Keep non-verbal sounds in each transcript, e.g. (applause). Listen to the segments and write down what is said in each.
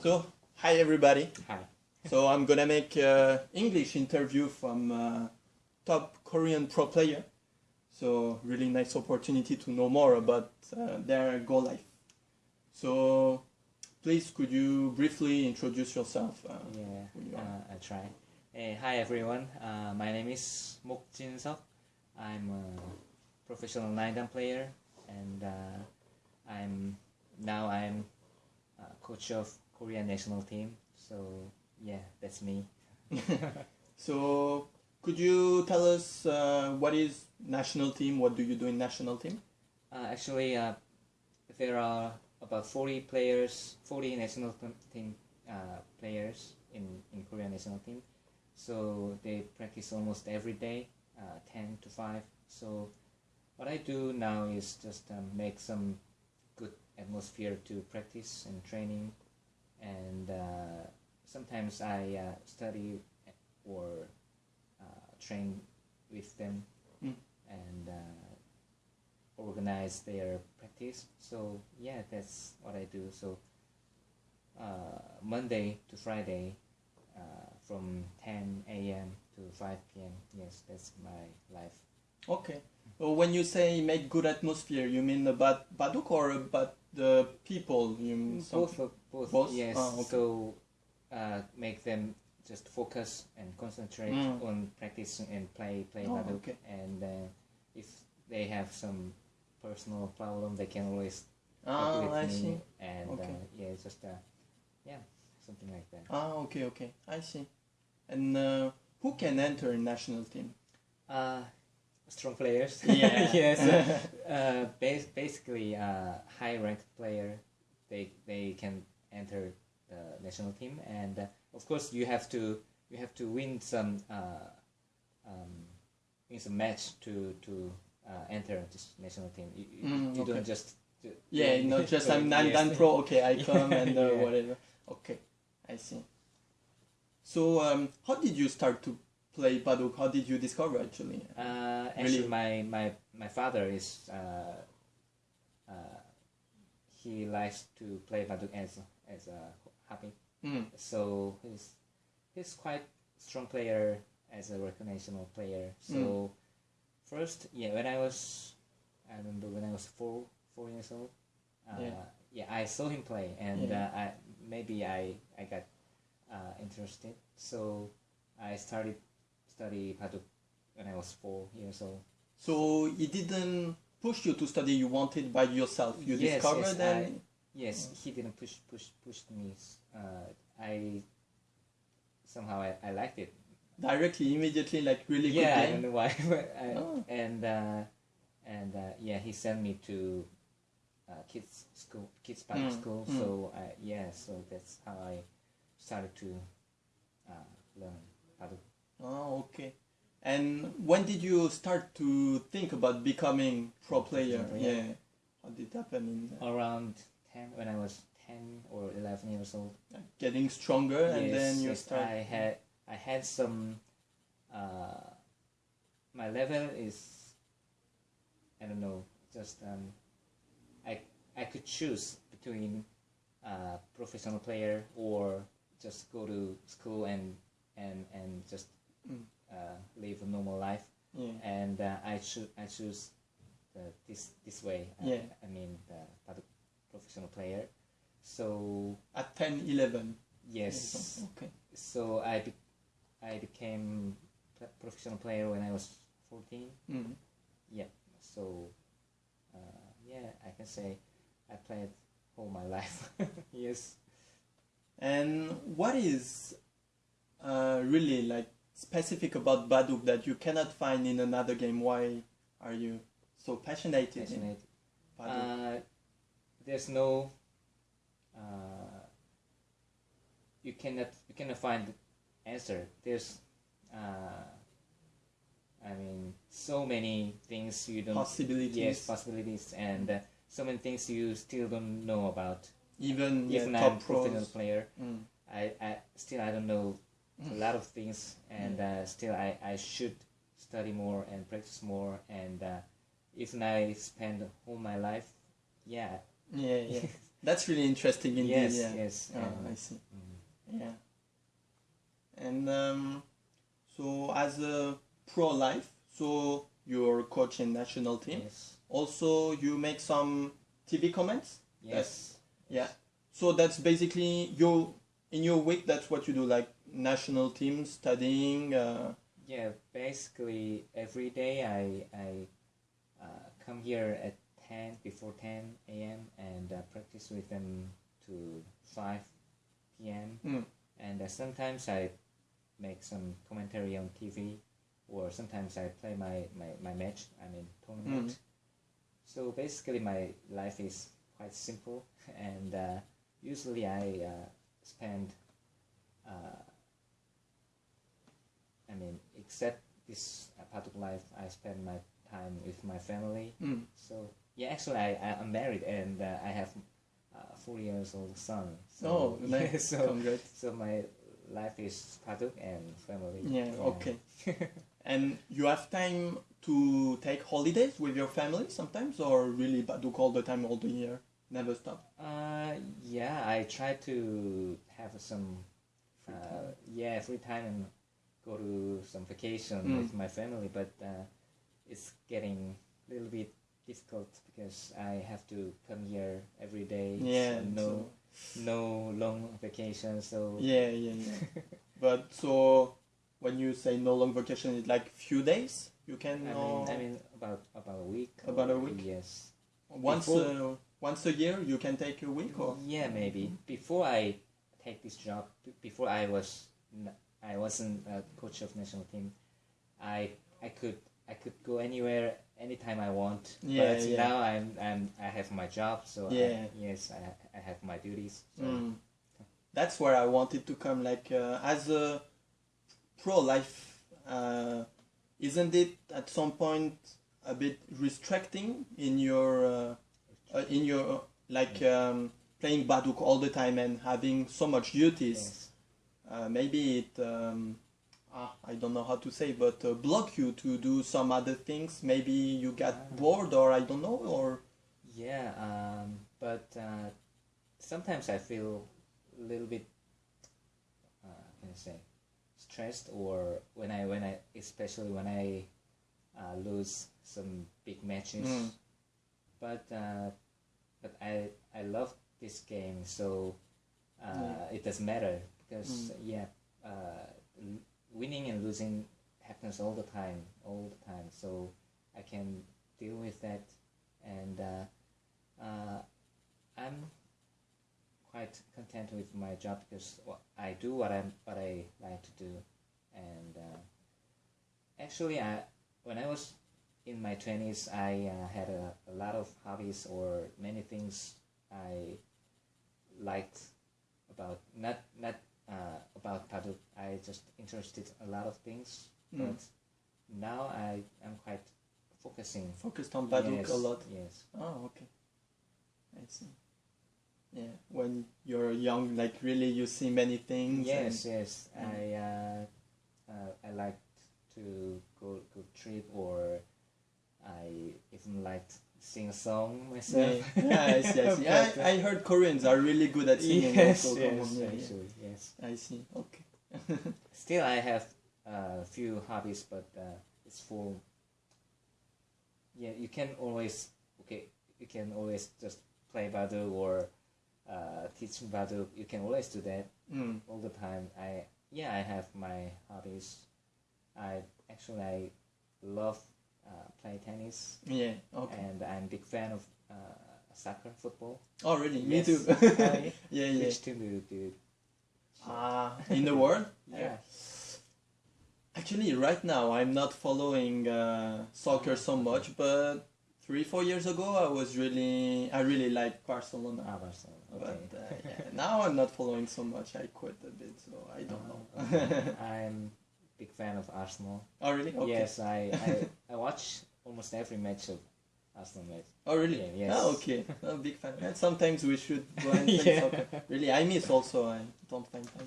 So, hi everybody. Hi. So I'm gonna make a English interview from a top Korean pro player. So really nice opportunity to know more about uh, their goal life. So please could you briefly introduce yourself? Uh, Yeah, you uh, I try. Uh, hi everyone. Uh, my name is Mok Jin Seok. I'm a professional nine player, and uh, I'm now I'm uh, coach of Korean national team. So yeah, that's me. (laughs) so could you tell us uh, what is national team? What do you do in national team? Uh, actually, uh, there are about 40 players, 40 national team uh, players in, in Korean national team. So they practice almost every day, uh, 10 to 5. So what I do now is just um, make some good atmosphere to practice and training. And uh, sometimes I uh, study or uh, train with them Mm. and uh, organize their practice. So yeah, that's what I do. So uh, Monday to Friday, uh, from 10 a.m. to 5 p.m. Yes, that's my life. Okay. Well, when you say make good atmosphere, you mean about Baduk or about the people? You Both, of- both, Both? Yes. Ah, okay. So uh, make them just focus and concentrate Mm. on practice and play play Oh, okay. And uh, if they have some personal problem, they can always talk Ah, with I me. see. And Okay. uh, yeah, just uh, yeah, something like that. Ah, okay, okay. I see. And uh, who can enter national team? Uh, strong players. (laughs) Yeah. (laughs) yes. (laughs) Uh, uh, bas- basically, uh, high ranked player, they they can enter the national team, and uh, of course you have to you have to win some uh, um, win some match to to uh, enter this national team. You, you, Mm, you okay. don't just do- Yeah, not just I'm Nan yes. Pro. Okay, I come and uh, Yeah. whatever. Okay, I see. So, um, how did you start to play Baduk? How did you discover actually? Uh, actually, Really? my, my my father is uh, uh, he likes to play baduk as as a hobby. Mm. So he's he's quite strong player as a recreational player. So first, yeah, when I was I remember when I was four four years old. Uh, Yeah. yeah. I saw him play, and Yeah. uh, I maybe I I got uh, interested. So I started study baduk when I was four years old. So it didn't push you to study. You wanted by yourself. You Yes, discovered yes, and Yes, he didn't push push push me. Uh, I somehow I, I liked it. directly, immediately, like really yeah, I don't know why. (laughs) but I, Oh. And uh, and uh, yeah, he sent me to uh, kids school, kids public Mm, school. mm. So I, yeah, so that's how I started to uh, learn how to. Oh, okay. And when did you start to think about becoming pro player? Yeah. Yeah. How did it happen in uh, Around ten, when I was ten or eleven years old. getting stronger and then you yes, start? I had I had some. Uh, my level is, I don't know, just um, I I could choose between uh, professional player or just go to school and and and just Mm. uh, live a normal life. Yeah. And uh, I choose I choose the, this this way. I- Yeah. I, mean the, the professional player. So At 10, 11. yes Okay. so I be- I became professional player when I was 14. Mm. So uh, yeah, I can say I played all my (laughs) life. yes. And what is uh, really like specific about Baduk that you cannot find in another game? Why are you so passionate, in Passionate. Baduk? Uh, there's no. Uh, you cannot you cannot find the answer. There's. Uh, I mean, so many things you don't. Possibilities. Yes, possibilities, and uh, so many things you still don't know about. Even yeah, Even I'm top professional pros. player, Mm. I, I still I don't know a lot of things, and uh, still I, I should study more and practice more. And uh, if I spend all my life, yeah, Yeah, yeah. (laughs) That's really interesting indeed. yes, yeah. yes. Oh, and, I see. mm, Yeah. And um, so, as a pro life, so you're coaching national team. yes, Also, you make some TV comments. yes, Yeah. So that's basically your in your week. That's what you do, like national team studying. Uh, yeah. Basically, every day I I uh, come here at ten before ten a.m. and uh, practice with them to five p.m. Mm. And uh, sometimes I make some commentary on TV, or sometimes I play my my, my match. I mean tournament. Mm. So basically, my life is quite simple, (laughs) and uh, usually I uh, spend. Uh, I mean, except this uh, part of life, I spend my time with my family. mm. So yeah, actually, I I'm married and uh, I have a four years old son. So, Oh, (laughs) nice. so Congrats. so my life is Baduk and family. Yeah. Okay. (laughs) And you have time to take holidays with your family sometimes, or really Baduk all the time, all the year, never stop. Uh, yeah, I try to have some, Free uh, time. yeah, free time and go to some vacation Mm. with my family, but uh, it's getting a little bit difficult because I have to come here every day. Yeah. so no, so- no long vacation, so Yeah, yeah, yeah. (laughs) but so when you say no long vacation, it's like few days. You can I mean, I mean about about a week. About a week? Yes. once before- uh, once a year you can take a week or Yeah, maybe. Before I take this job, before I was n- I wasn't a coach of national team, I I could I could go anywhere anytime I want. Yeah, but yeah. now I'm I'm I have my job, so Yeah. I, yes, I I have my duties. So Mm. That's where I wanted to come. Like uh, as a pro life, uh, isn't it at some point a bit restricting in your uh, uh, in your like um, playing baduk all the time and having so much duties? yes. Uh, maybe it um, ah, I don't know how to say, but uh, block you to do some other things. Maybe you get Ah. bored, or I don't know, or Yeah, um, but uh, sometimes I feel a little bit, uh, can I say, stressed, or when I when I especially when I uh, lose some big matches. Mm. But uh, but I I love this game, so uh, Yeah. it doesn't matter because yeah, uh, winning and losing happens all the time, all the time. So I can deal with that, and uh, uh, I'm quite content with my job because I do what I what I like to do, and uh, actually, I when I was in my twenties, I uh, had a, a lot of hobbies or many things I liked about not not uh, about Baduk. I just interested a lot of things, Mm. but now I am quite focusing focused on baduk yes, a lot. Yes. Oh, okay. I see. Yeah, when you're young, like really, you see many things. Yes, yes. Mm. I uh, uh, I like to go go trip or I even like sing a song myself. yeah, I see. I see. (laughs) I, uh, I heard Koreans are really good at singing. yes, also, yes, yeah, actually, yes. I see. Okay. (laughs) Still, I have a few hobbies, but uh, it's for. Yeah, you can always okay. You can always just play Baduk or uh, teach Baduk. You can always do that. Mm. all the time. I yeah, I have my hobbies. I actually I love uh, play tennis, Yeah. Okay. and I'm big fan of uh, soccer, football. Oh, really? Me too. (laughs) (laughs) Yeah, yeah. Which team do you do? Ah, in the world? Yeah. Actually, right now I'm not following uh, soccer so much, but three, four years ago I was really, I really liked Barcelona. Ah, Barcelona. But Okay. uh, yeah, now I'm not following so much. I quit a bit, so I don't Uh, know. okay. (laughs) I'm big fan of Arsenal. oh, really? Okay. Yes, I, I I watch almost every match of Arsenal match. Oh, really? Yeah, yes. Oh, okay. I'm a big fan. And sometimes we should go and play Yeah. soccer. Really, I miss also. I don't find time.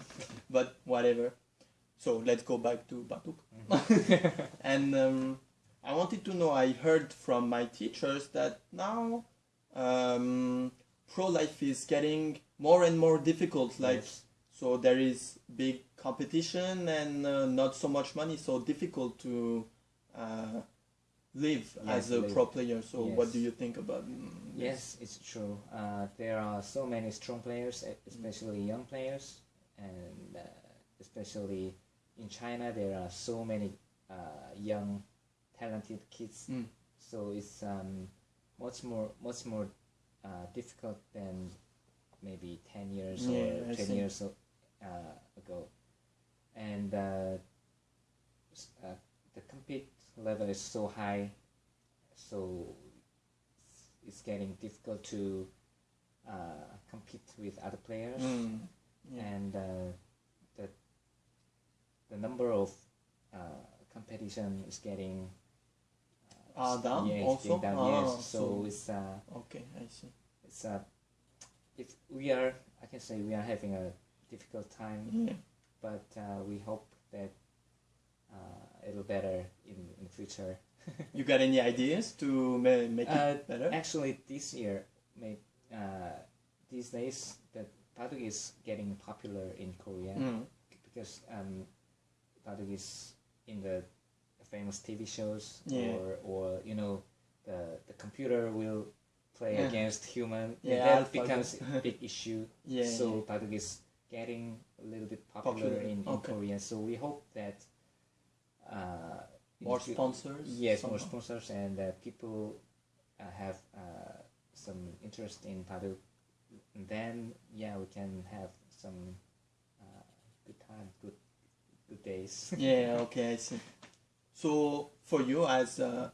But whatever. So let's go back to Baduk. (laughs) (laughs) and um, I wanted to know. I heard from my teachers that now um, pro life is getting more and more difficult. Like Yes. so, there is big competition and uh, not so much money, so difficult to uh, live Yeah, as a live. pro player. So, what do you think about? mm, this? Yes, it's true. Uh, there are so many strong players, e- especially young players, and uh, especially in China, there are so many uh, young, talented kids. Mm. So it's um, much more much more uh, difficult than maybe ten years Yeah, or I ten see. years uh, ago, and uh, uh, the compete level is so high, so it's- getting difficult to uh, compete with other players, Mm, yeah. and uh, the the number of uh, competition is getting Ah, s- down yeah, also? down, Ah, yes. So, so- it's uh, Okay, I see. it's uh, if we are I can say we are having a difficult time, Yeah. But uh, we hope that uh, it'll better in in the future. (laughs) You got any ideas to ma- make Uh, it better? Actually, this year, may, uh, these days, that Baduk is getting popular in Korea Mm. because um, is in the famous TV shows, Yeah. or or you know, the the computer will play Yeah. against human. and Yeah, that becomes a big (laughs) issue. Yeah. so Baduk is getting a little bit popular, Popular, in, in okay. Korea. So we hope that. Uh, more sponsors. Yes, more sponsors and uh, people uh, have uh, some interest in Padu. Then yeah, we can have some uh, good time, good good days. (laughs) yeah. Okay, I see. So for you as a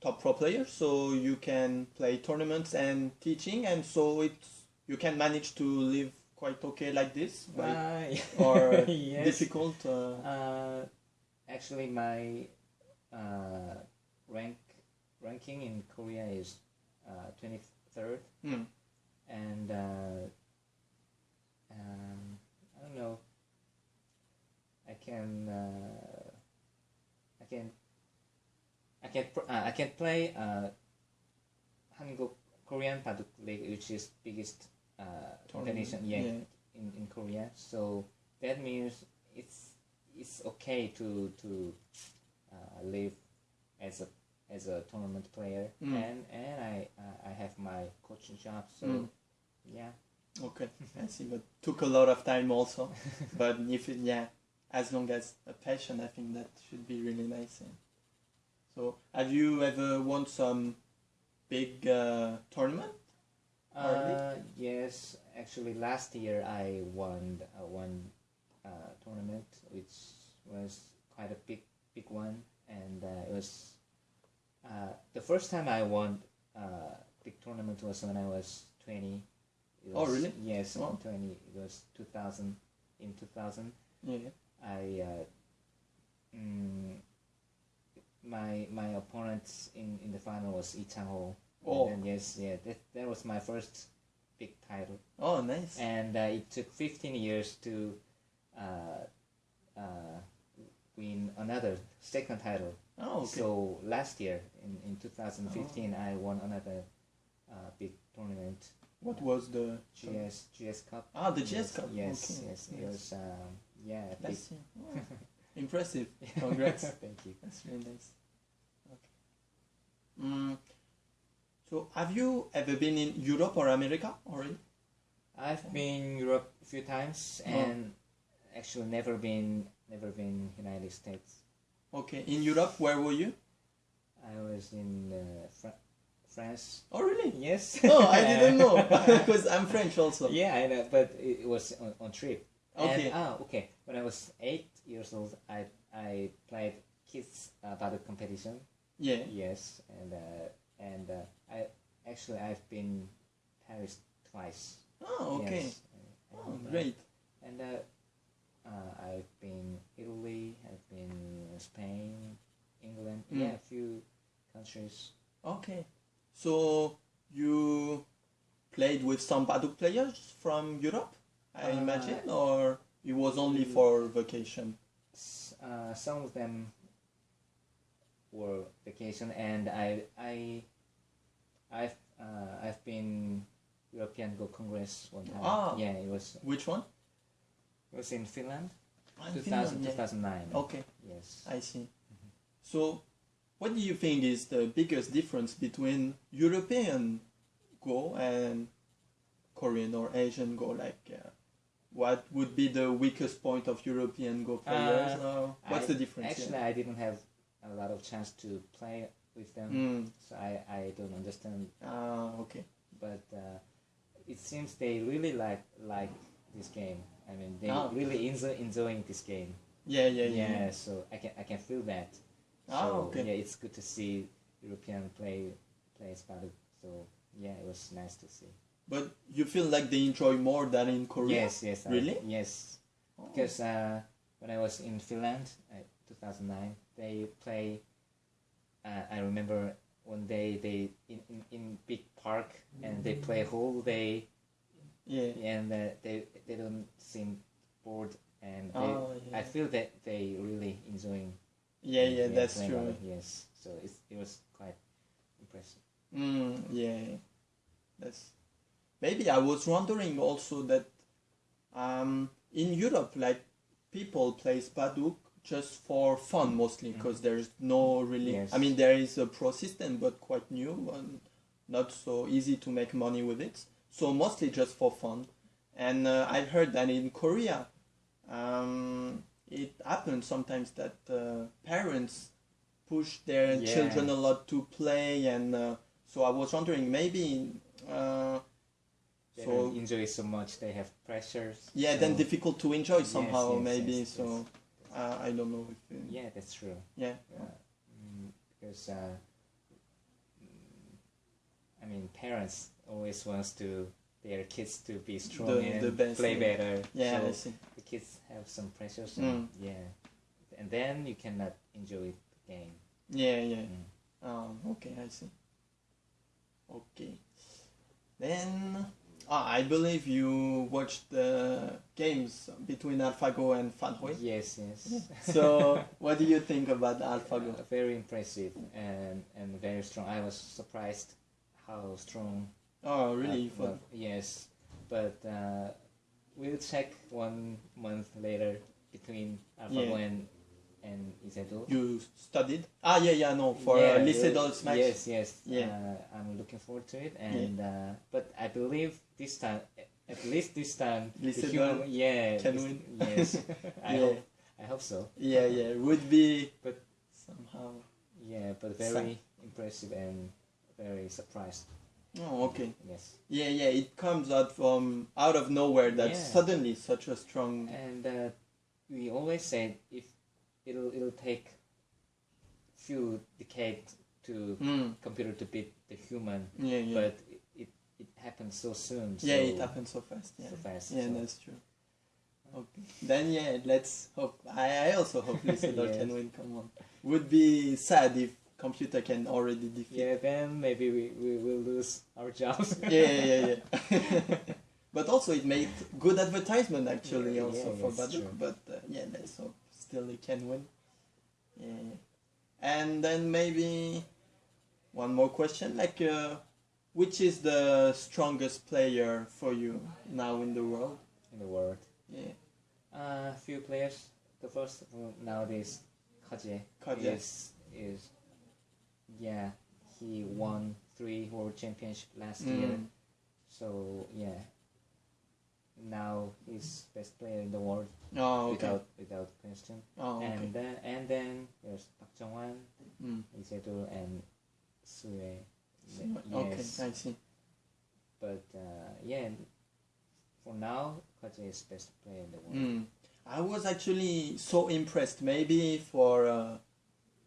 top pro player, so you can play tournaments and teaching, and so it's you can manage to live quite okay like this, right? Uh, (laughs) or yes. difficult. Uh, Uh, actually, my uh, rank ranking in Korea is twenty third, mm, and uh, um, I don't know. I can uh, I can I can uh, I can play uh, Hanguk Korean Baduk League, which is biggest uh, Tournament, yeah, yeah. in, in Korea. So that means it's it's okay to to uh, live as a as a tournament player, Mm. and and I uh, I have my coaching job. So Mm. yeah. okay, (laughs) I see. But took a lot of time also. (laughs) but if it, yeah, as long as a passion, I think that should be really nice. yeah. So have you ever won some big uh, tournament? Uh, yes, actually, last year I won uh, one uh, tournament, which was quite a big, big one, and uh, it was uh, the first time I won uh, big tournament was when I was twenty. It Oh, really? Yes, Oh. twenty. It was two thousand. In two thousand, Yeah. I uh, mm, my my opponent in, in the final was Lee. Oh. And then, yes, yeah, that, that was my first big title. Oh, nice. And uh, it took 15 years to uh, uh, win another second title. Oh, okay. So last year, in, in 2015, I won another uh, big tournament, what was the GS GS Cup. Ah, the GS Cup. Yes, okay. yes, it was, um, yeah, a big. Yeah. (laughs) Oh, impressive. Congrats. (laughs) Thank you. That's really nice. Okay. Mm, so, have you ever been in Europe or America already? I've been Europe a few times Oh. and actually never been never been United States. Okay. In Europe, where were you? I was in uh, Fra- France. Oh, really? Yes. (laughs) Oh, I didn't know (laughs) (laughs) because I'm French also. yeah, I know, but it it was on, on trip. Okay. And, ah, okay. When I was eight years old, I I played kids uh, battle competition. Yeah. Yes, and uh, and uh, I actually I've been Paris twice. Oh, okay. Yes. And, Oh, uh, great. And uh, uh, I've been Italy, I've been Spain, England, Mm. yeah, a few countries. Okay. So you played with some Baduk players from Europe, I Uh, imagine, or it was only mm. for vacation? Uh, some of them were vacation, and I I I've uh, I've been European Go Congress one time. Ah. Yeah, it was Which one? it was in Finland, Ah, 2000, Finland, yeah. 2009. Okay, Yes. I see. So, what do you think is the biggest difference between European Go and Korean or Asian Go? Like, uh, what would be the weakest point of European Go players? or what's I- the difference? Actually, I didn't have a lot of chance to play with them. Mm. so I, I don't understand. Ah, okay. But uh, it seems they really like like this game. I mean, they Ah. really enjoy enjoying this game. Yeah, yeah, yeah. yeah, so I can I can feel that. Ah, so, okay. Yeah, it's good to see European play play Spartak. So yeah, it was nice to see. But you feel like they enjoy more than in Korea? Yes, yes. I- Really? yes, Oh. because uh, when I was in Finland, uh, 2009, they play. Uh, I remember one day they in, in, in big park and they play whole day Yeah. and uh, they they don't seem bored and they, Oh, yeah. I feel that they really enjoying. Yeah, yeah, that's true. it, Yes, so it's, it was quite impressive. Mm, yeah, that's maybe I was wondering also that um, in Europe, like people play Spaduk just for fun mostly because there's no really. Yes. I mean, there is a pro system, but quite new and not so easy to make money with it. So mostly just for fun. And uh, I heard that in Korea, um, it happens sometimes that uh, parents push their Yeah. children a lot to play, and uh, so I was wondering maybe. Uh, They so don't enjoy so much. They have pressures. yeah, so- then difficult to enjoy somehow yes, maybe. yes, so yes. Uh, I don't know if. Uh, Yeah, that's true. yeah. Uh, mm, because uh, mm, I mean, parents always wants to their kids to be strong The- and the best, play yeah. better. Yeah, so I see. the kids have some pressures. Mm. And, Yeah, and then you cannot enjoy the game. Yeah, yeah. Mm. Um, okay, I see. Okay. Then, ah, I believe you watched the games between AlphaGo and Fan Hui. Yes, yes. (laughs) So, what do you think about AlphaGo? Uh, very impressive and and very strong. I was surprised how strong. Oh, really? uh, uh, yes, but uh, we'll check one month later between AlphaGo Yeah. and and Lee Sedol. you studied? Ah, yeah, yeah, no, for Yeah, uh, Lee Sedol uh, match. Yes, yes. Yeah. Uh, I'm looking forward to it, and uh, but I believe this time, at least this time, Lee Sedol human, yeah, can win. Yes, (laughs) I Yeah. hope. I hope so. Yeah, yeah, it would be But- somehow. Yeah, but very impressive and very surprised. Oh, okay. Yes, Yeah, yeah, it comes out from out of nowhere that Yeah. suddenly such a strong. and uh, we always say if it'll it'll take few decades to Mm, computer to beat the human, yeah, yeah. but it, it it happens so soon. yeah, so, it happens so fast. Yeah. So fast. Yeah, so- that's true. Okay. Then yeah, let's hope. I, I also hope Lee Sedol (laughs) Yes. can win. Come on. Would be sad if computer can already defeat. Yeah, then maybe we, we will lose our jobs. (laughs) yeah, yeah, yeah. yeah. (laughs) but also it made good advertisement actually Yeah, also yeah, for Baduk. But uh, yeah, let's hope still he can win. Yeah, yeah. And then maybe one more question, like, uh, which is the strongest player for you now in the world? in the world. Yeah, A uh, few players. The first one nowadays, Ke Jie, Kaje. is is yeah. He won three world championship last Mm. year. So yeah. Now he's best player in the world Oh, okay. without without question. Oh, okay. And then and then there's Park Junghwan, Mm. And Sue. Okay, Yes. I see. But uh, yeah, for now, Ke Jie is best player in the world. Mm. I was actually so impressed. Maybe for uh,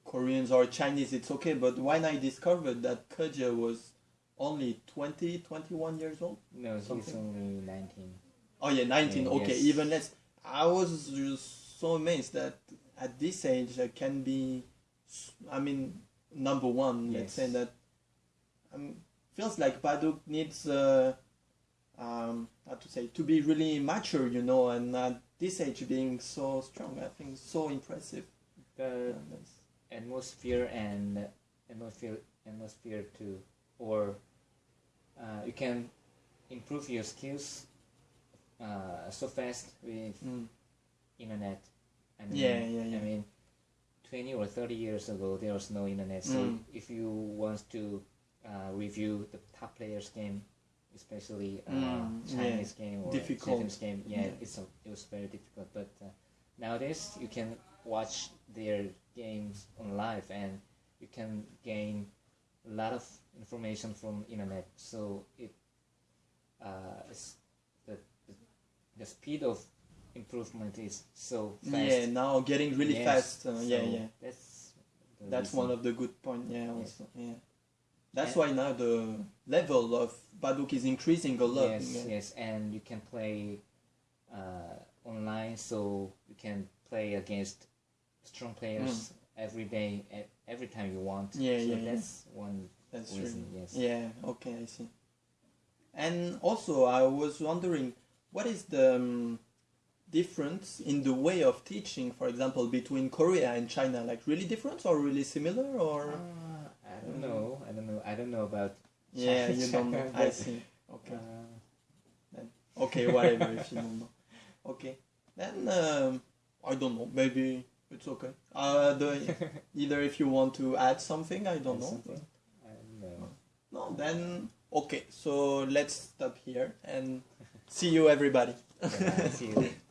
Koreans or Chinese it's okay, but when I discovered that Ke Jie was only 20, 21 years old. No, he's only 19. Oh yeah, 19. Yeah, okay, yes. even less. I was just so amazed that at this age I can be, I mean, number one. Let's say that. Um, feels like Baduk needs, uh, um, how to say, to be really mature, you know, and at this age being so strong, I think so impressive. The And that's- atmosphere and atmosphere atmosphere too, or uh, you can improve your skills uh, so fast with Mm. internet. I mean, Yeah, yeah, yeah. I mean, twenty or thirty years ago, there was no internet. So Mm. if you want to uh, review the top players' game, especially uh, Mm, yeah. Chinese game or Difficult. Japanese game, yeah, Yeah. it's a, it was very difficult. But uh, nowadays, you can watch their games on live, and you can gain a lot of information from internet. So it uh, it's the speed of improvement is so fast. Yeah, now getting really Yes, fast. Uh, yeah, so yeah. That's That's reason. one of the good point. Yeah, also. Yeah. That's And- why now the level of Baduk is increasing a lot. Yes, yeah. yes, and you can play uh, online, so you can play against strong players every day, every time you want. Mm. Yeah, so yeah, yeah. that's one That's reason. true. Yes. Yeah, okay, I see. And also, I was wondering, what is the um, difference in the way of teaching, for example, between Korea and China? Like, really different or really similar? Or Uh, I don't know. I don't know. I don't know about. yeah, China, you don't know. I see. Okay, Uh, okay, whatever. if you don't know, okay. Then um, I don't know. Maybe it's okay. Uh, the (laughs) either if you want to add something, I don't know. something? I don't know. No, then okay. So let's stop here and see you, everybody. Yeah, see you. (laughs)